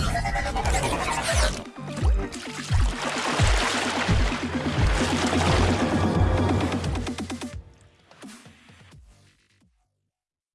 Yeah.